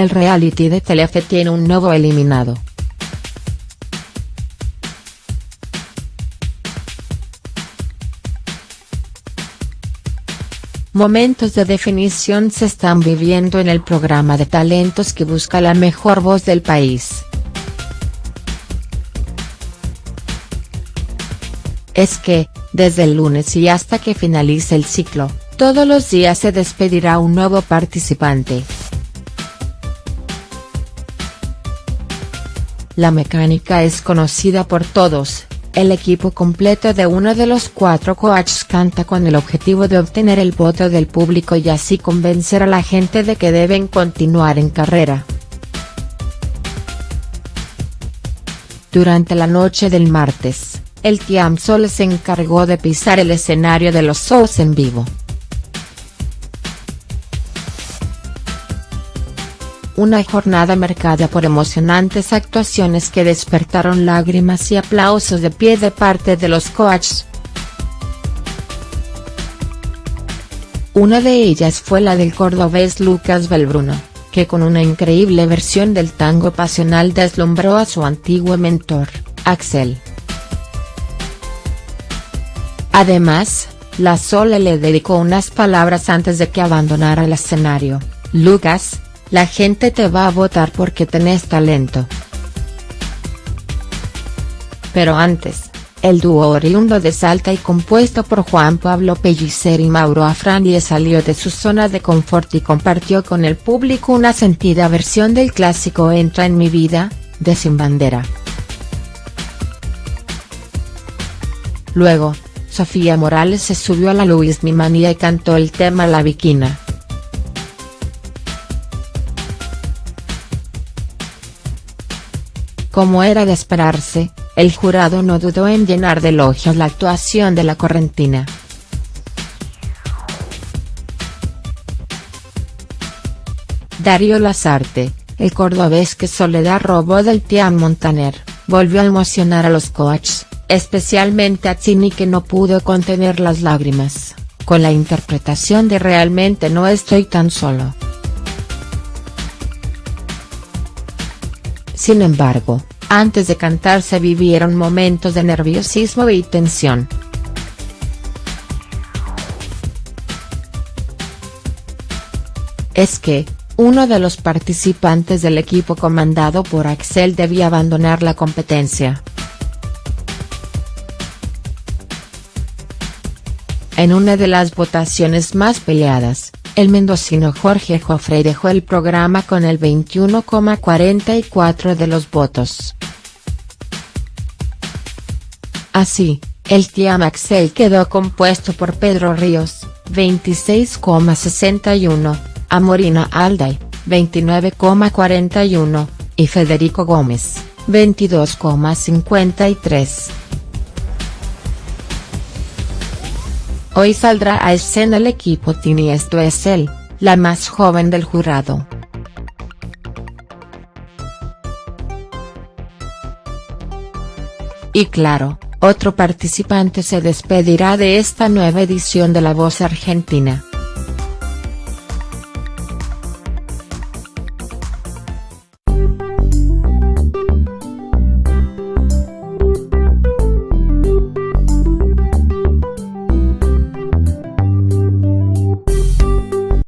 el reality de Telefe tiene un nuevo eliminado. Momentos de definición se están viviendo en el programa de talentos que busca la mejor voz del país. Es que, desde el lunes y hasta que finalice el ciclo, todos los días se despedirá un nuevo participante. La mecánica es conocida por todos, el equipo completo de uno de los cuatro coaches canta con el objetivo de obtener el voto del público y así convencer a la gente de que deben continuar en carrera. Durante la noche del martes, el Tiam Sol se encargó de pisar el escenario de los shows en vivo. Una jornada marcada por emocionantes actuaciones que despertaron lágrimas y aplausos de pie de parte de los coaches. Una de ellas fue la del cordobés Lucas Belbruno, que con una increíble versión del tango pasional deslumbró a su antiguo mentor, Axel. Además, la Sole le dedicó unas palabras antes de que abandonara el escenario, Lucas, la gente te va a votar porque tenés talento. Pero antes, el dúo oriundo de Salta y compuesto por Juan Pablo Pellicer y Mauro Afranie salió de su zona de confort y compartió con el público una sentida versión del clásico Entra en mi vida, de Sin Bandera. Luego, Sofía Morales se subió a la Luis Mi Manía y cantó el tema La Viquina. Como era de esperarse, el jurado no dudó en llenar de elogios la actuación de la correntina. Darío Lazarte, el cordobés que Soledad robó del Tian Montaner, volvió a emocionar a los coaches, especialmente a Chini que no pudo contener las lágrimas, con la interpretación de Realmente no estoy tan solo. Sin embargo, antes de cantar se vivieron momentos de nerviosismo y tensión. Es que, uno de los participantes del equipo comandado por Axel debía abandonar la competencia. En una de las votaciones más peleadas, el mendocino Jorge Joffrey dejó el programa con el 21,44 de los votos. Así, el Team Axel quedó compuesto por Pedro Ríos, 26,61, Amorina Alday, 29,41, y Federico Gómez, 22,53. Hoy saldrá a escena el equipo Tini esto es él, la más joven del jurado. Y claro, otro participante se despedirá de esta nueva edición de La Voz Argentina.